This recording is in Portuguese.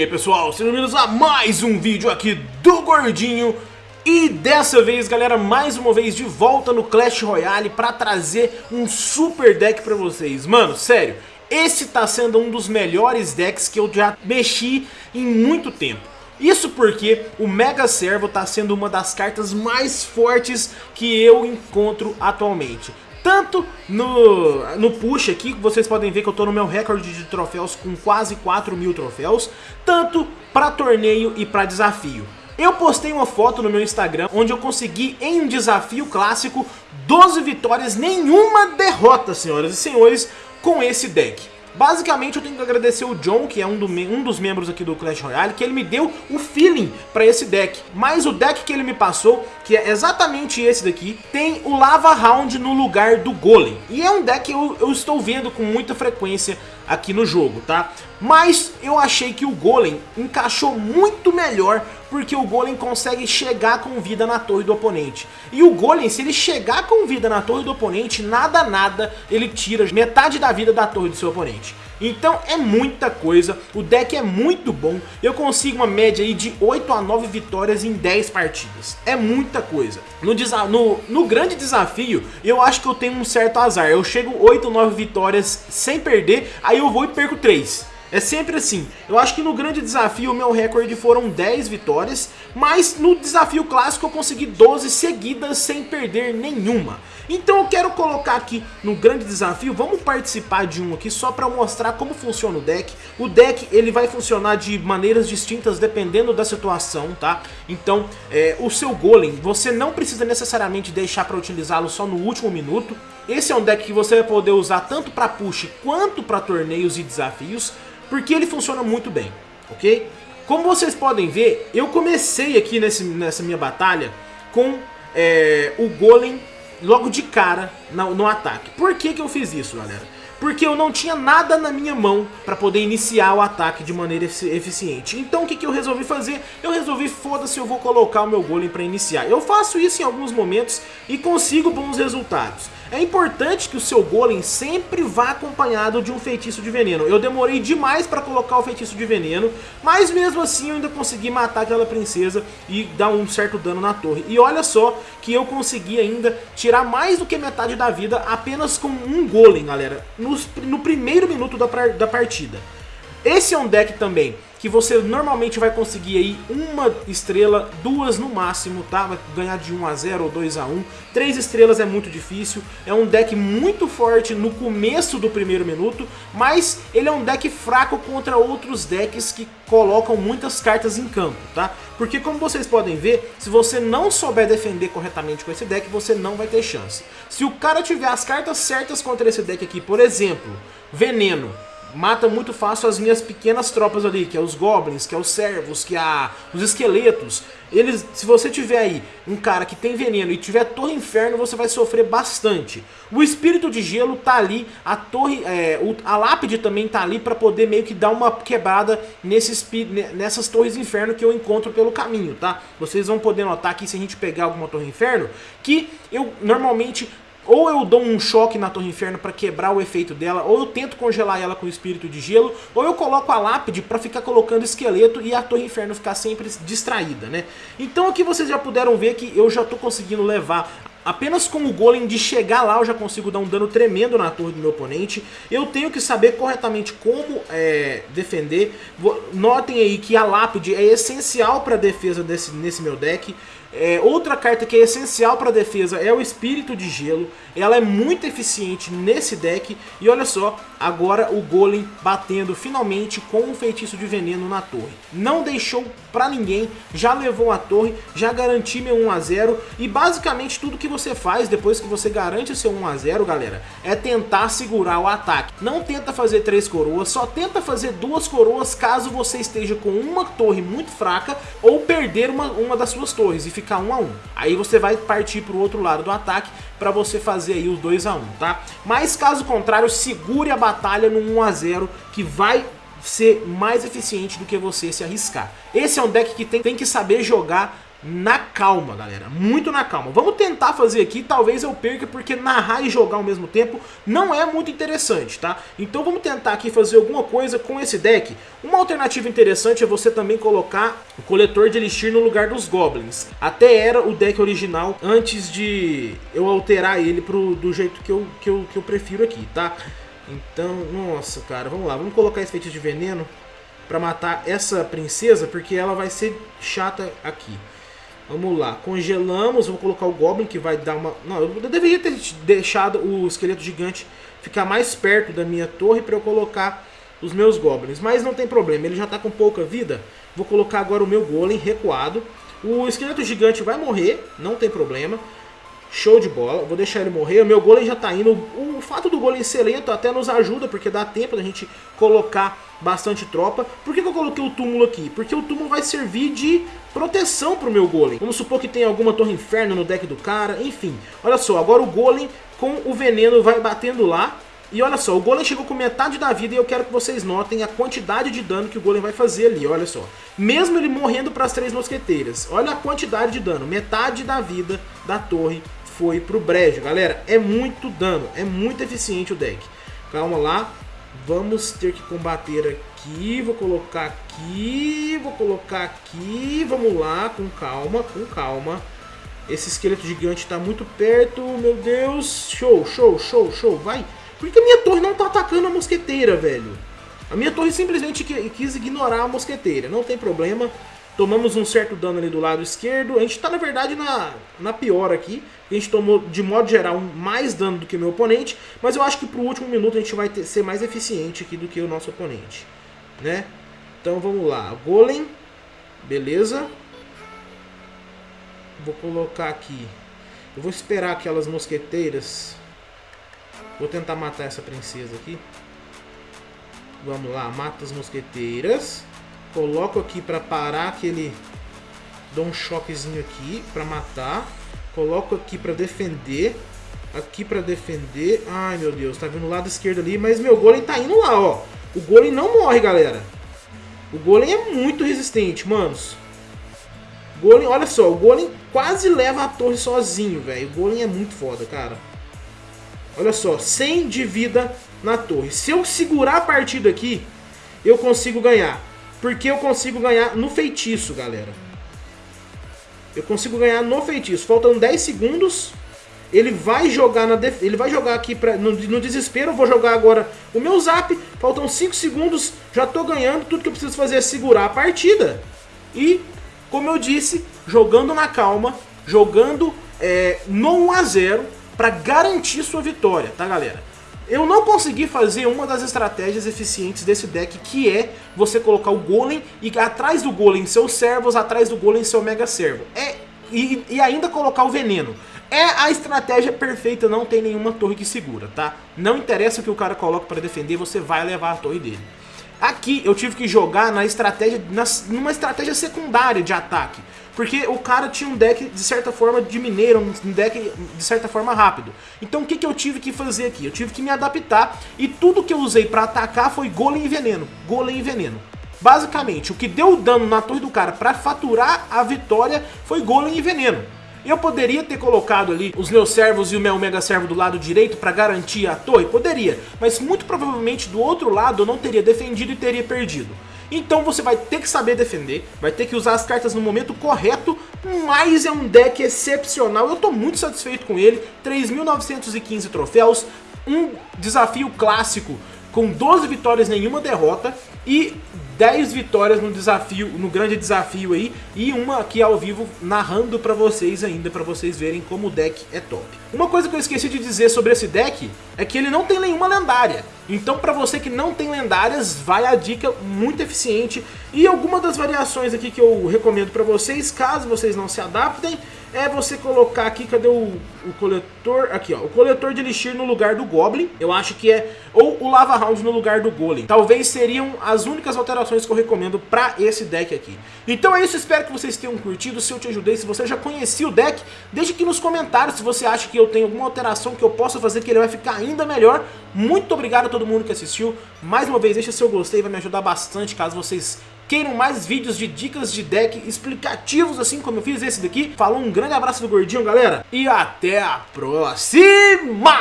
E aí pessoal, sejam bem-vindos a mais um vídeo aqui do Gordinho. E dessa vez galera, mais uma vez de volta no Clash Royale Pra trazer um super deck pra vocês. Mano, sério, esse tá sendo um dos melhores decks que eu já mexi em muito tempo. Isso porque o Mega Servo está sendo uma das cartas mais fortes que eu encontro atualmente. Tanto no, no push aqui, vocês podem ver que eu tô no meu recorde de troféus com quase 4 mil troféus, tanto para torneio e para desafio. Eu postei uma foto no meu Instagram onde eu consegui em um desafio clássico 12 vitórias, nenhuma derrota, senhoras e senhores, com esse deck. Basicamente eu tenho que agradecer o John, que é um, do, um, dos membros aqui do Clash Royale, que ele me deu o feeling para esse deck. Mas o deck que ele me passou, que é exatamente esse daqui, tem o Lava Round no lugar do Golem. E é um deck que eu, eu estou vendo com muita frequência aqui no jogo, tá? Mas eu achei que o Golem encaixou muito melhor porque o Golem consegue chegar com vida na torre do oponente. E o Golem, se ele chegar com vida na torre do oponente, nada nada ele tira metade da vida da torre do seu oponente. Então é muita coisa, o deck é muito bom, eu consigo uma média aí de 8 a 9 vitórias em 10 partidas. É muita coisa. No, no, no grande desafio, eu acho que eu tenho um certo azar. Eu chego 8 ou 9 vitórias sem perder, aí eu vou e perco 3. É sempre assim. Eu acho que no grande desafio o meu recorde foram 10 vitórias, mas no desafio clássico eu consegui 12 seguidas sem perder nenhuma. Então eu quero colocar aqui no grande desafio, vamos participar de um aqui só para mostrar como funciona o deck. O deck ele vai funcionar de maneiras distintas dependendo da situação, tá? Então é, o seu golem, você não precisa necessariamente deixar para utilizá-lo só no último minuto. Esse é um deck que você vai poder usar tanto para push quanto para torneios e desafios porque ele funciona muito bem, ok? Como vocês podem ver, eu comecei aqui nesse, nessa minha batalha com é, o Golem logo de cara no, no ataque. Por que, que eu fiz isso, galera? Porque eu não tinha nada na minha mão para poder iniciar o ataque de maneira eficiente. Então o que, que eu resolvi fazer? Eu resolvi, foda-se, eu vou colocar o meu golem para iniciar. Eu faço isso em alguns momentos e consigo bons resultados. É importante que o seu golem sempre vá acompanhado de um feitiço de veneno. Eu demorei demais para colocar o feitiço de veneno, mas mesmo assim eu ainda consegui matar aquela princesa e dar um certo dano na torre. E olha só que eu consegui ainda tirar mais do que metade da vida apenas com um golem, galera, no, no primeiro minuto da, da partida. Esse é um deck também que você normalmente vai conseguir aí uma estrela, duas no máximo, tá? Vai ganhar de 1 a 0 ou 2 a 1. Três estrelas é muito difícil. É um deck muito forte no começo do primeiro minuto, mas ele é um deck fraco contra outros decks que colocam muitas cartas em campo, tá? Porque como vocês podem ver, se você não souber defender corretamente com esse deck, você não vai ter chance. Se o cara tiver as cartas certas contra esse deck aqui, por exemplo, Veneno, mata muito fácil as minhas pequenas tropas ali, que é os goblins, que é os servos, que é os esqueletos. Eles, se você tiver aí um cara que tem veneno e tiver Torre Inferno, você vai sofrer bastante. O Espírito de Gelo tá ali, a torre, é, a lápide também tá ali para poder meio que dar uma quebrada nesses, nessas Torres Inferno que eu encontro pelo caminho, tá? Vocês vão poder notar aqui se a gente pegar alguma Torre Inferno, que eu normalmente ou eu dou um choque na Torre Inferno para quebrar o efeito dela, ou eu tento congelar ela com o espírito de gelo, ou eu coloco a lápide para ficar colocando esqueleto e a Torre Inferno ficar sempre distraída, né? Então aqui vocês já puderam ver que eu já tô conseguindo levar Apenas com o golem de chegar lá eu já consigo dar um dano tremendo na torre do meu oponente. Eu tenho que saber corretamente como é, defender. Notem aí que a lápide é essencial para a defesa desse, nesse meu deck. É, outra carta que é essencial para defesa é o Espírito de Gelo. Ela é muito eficiente nesse deck. E olha só, agora o Golem batendo finalmente com um feitiço de veneno na torre. Não deixou para ninguém, já levou a torre, já garantiu meu 1x0. E basicamente tudo que você faz depois que você garante o seu 1x0, galera, é tentar segurar o ataque. Não tenta fazer três coroas, só tenta fazer duas coroas caso você esteja com uma torre muito fraca ou perder uma, uma das suas torres e ficar 1 a 1. Aí você vai partir para o outro lado do ataque para você fazer aí os 2 a 1, tá? Mas caso contrário, segure a batalha no 1 a 0 que vai ser mais eficiente do que você se arriscar. Esse é um deck que tem, tem que saber jogar na calma, galera. Muito na calma. Vamos tentar fazer aqui, talvez eu perca, porque narrar e jogar ao mesmo tempo não é muito interessante, tá? Então vamos tentar aqui fazer alguma coisa com esse deck. Uma alternativa interessante é você também colocar o coletor de Elixir no lugar dos Goblins. Até era o deck original antes de eu alterar ele pro, do jeito que eu, que, eu, que eu prefiro aqui, tá? Então, nossa, cara, vamos lá. Vamos colocar esse feitiço de veneno pra matar essa princesa, porque ela vai ser chata aqui. Vamos lá, congelamos, vou colocar o Goblin que vai dar uma... Não, eu deveria ter deixado o esqueleto gigante ficar mais perto da minha torre para eu colocar os meus Goblins. Mas não tem problema, ele já está com pouca vida. Vou colocar agora o meu Golem recuado. O esqueleto gigante vai morrer, não tem problema. Show de bola, vou deixar ele morrer, o meu golem já tá indo. O fato do golem ser lento até nos ajuda, porque dá tempo da gente colocar bastante tropa. Por que, que eu coloquei o túmulo aqui? Porque o túmulo vai servir de proteção pro meu golem. Vamos supor que tem alguma torre inferno no deck do cara, enfim. Olha só, agora o golem com o veneno vai batendo lá. E olha só, o golem chegou com metade da vida e eu quero que vocês notem a quantidade de dano que o golem vai fazer ali, olha só. Mesmo ele morrendo para as três mosqueteiras, olha a quantidade de dano, metade da vida da torre foi pro brejo. Galera, é muito dano, é muito eficiente o deck. Calma lá, vamos ter que combater aqui, vou colocar aqui, vou colocar aqui, vamos lá, com calma, com calma. Esse esqueleto gigante está muito perto, meu Deus, show, show, show, show, vai. Por que a minha torre não tá atacando a mosqueteira, velho? A minha torre simplesmente quis ignorar a mosqueteira, não tem problema. Tomamos um certo dano ali do lado esquerdo. A gente está, na verdade, na, na pior aqui. A gente tomou, de modo geral, mais dano do que o meu oponente. Mas eu acho que pro último minuto a gente vai ter, ser mais eficiente aqui do que o nosso oponente. Né? Então vamos lá. Golem. Beleza. Vou colocar aqui. Eu vou esperar aquelas mosqueteiras. Vou tentar matar essa princesa aqui. Vamos lá, mata as mosqueteiras. Coloco aqui para parar aquele... Dou um choquezinho aqui para matar. Coloco aqui para defender. Aqui para defender. Ai, meu Deus. Tá vindo o lado esquerdo ali. Mas meu golem tá indo lá, ó. O golem não morre, galera. O golem é muito resistente, manos. Golem, olha só. O golem quase leva a torre sozinho, velho. O golem é muito foda, cara. Olha só. 100 de vida na torre. Se eu segurar a partida aqui, eu consigo ganhar. Porque eu consigo ganhar no feitiço, galera. Eu consigo ganhar no feitiço. Faltam 10 segundos. Ele vai jogar na def... ele vai jogar aqui pra... no, no desespero. Eu vou jogar agora o meu zap. Faltam 5 segundos. Já tô ganhando. Tudo que eu preciso fazer é segurar a partida. E, como eu disse, jogando na calma, jogando é, no 1 a 0 para garantir sua vitória, tá, galera? Eu não consegui fazer uma das estratégias eficientes desse deck, que é você colocar o Golem e atrás do Golem seus servos, atrás do Golem seu Mega Servo. É, e, e ainda colocar o Veneno. É a estratégia perfeita, não tem nenhuma torre que segura, tá? Não interessa o que o cara coloca para defender, você vai levar a torre dele. Aqui eu tive que jogar na estratégia, na, numa estratégia secundária de ataque. Porque o cara tinha um deck, de certa forma, de mineiro, um deck, de certa forma, rápido. Então o que, que eu tive que fazer aqui? Eu tive que me adaptar e tudo que eu usei pra atacar foi golem e veneno. Golem e veneno. Basicamente, o que deu dano na torre do cara pra faturar a vitória foi golem e veneno. Eu poderia ter colocado ali os meus servos e o meu mega servo do lado direito para garantir a torre? Poderia, mas muito provavelmente do outro lado eu não teria defendido e teria perdido. Então você vai ter que saber defender, vai ter que usar as cartas no momento correto, mas é um deck excepcional, eu tô muito satisfeito com ele, 3.915 troféus, um desafio clássico com 12 vitórias nenhuma derrota e 10 vitórias no desafio, no grande desafio aí, e uma aqui ao vivo narrando pra vocês ainda, pra vocês verem como o deck é top. Uma coisa que eu esqueci de dizer sobre esse deck é que ele não tem nenhuma lendária. Então pra você que não tem lendárias, vai a dica muito eficiente. E alguma das variações aqui que eu recomendo pra vocês, caso vocês não se adaptem, é você colocar aqui, cadê o, o coletor? Aqui, ó, o coletor de Elixir no lugar do Goblin. Eu acho que é, ou o Lava Round no lugar do Golem. Talvez seriam as únicas alterações que eu recomendo pra esse deck aqui. Então é isso, espero que vocês tenham curtido. Se eu te ajudei, se você já conhecia o deck, deixe aqui nos comentários se você acha que eu tenho alguma alteração que eu possa fazer que ele vai ficar ainda melhor. Muito obrigado todo mundo que assistiu. Mais uma vez, deixa seu gostei, vai me ajudar bastante caso vocês queiram mais vídeos de dicas de deck explicativos, assim como eu fiz esse daqui. Falou, um grande abraço do Gordinho, galera, e até a próxima!